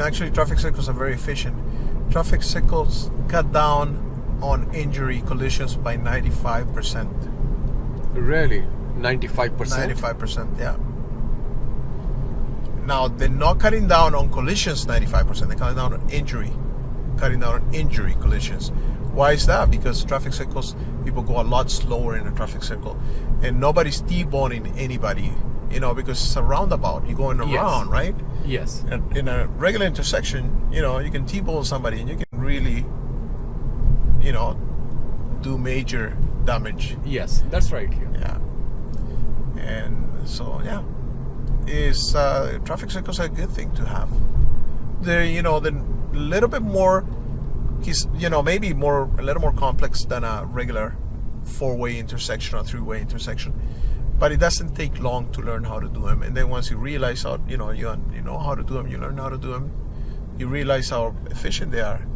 actually traffic circles are very efficient. Traffic circles cut down on injury collisions by 95%. Really? 95%? 95%, yeah. Now, they're not cutting down on collisions 95%, they're cutting down on injury. Cutting down on injury collisions. Why is that? Because traffic circles, people go a lot slower in a traffic circle. And nobody's T-boning anybody, you know, because it's a roundabout. You're going Yes. around, right? Yes. And in a regular intersection, you know, you can T-bone somebody and you can really, you know, do major damage. Yes, that's right here. Yeah. And so, yeah, is uh, traffic circles a good thing to have. They're, you know, they're a little bit more, he's, you know, maybe more, a little more complex than a regular four-way intersection or three-way intersection. But it doesn't take long to learn how to do them. And then once you realize how, you know, you, you know how to do them, you learn how to do them, you realize how efficient they are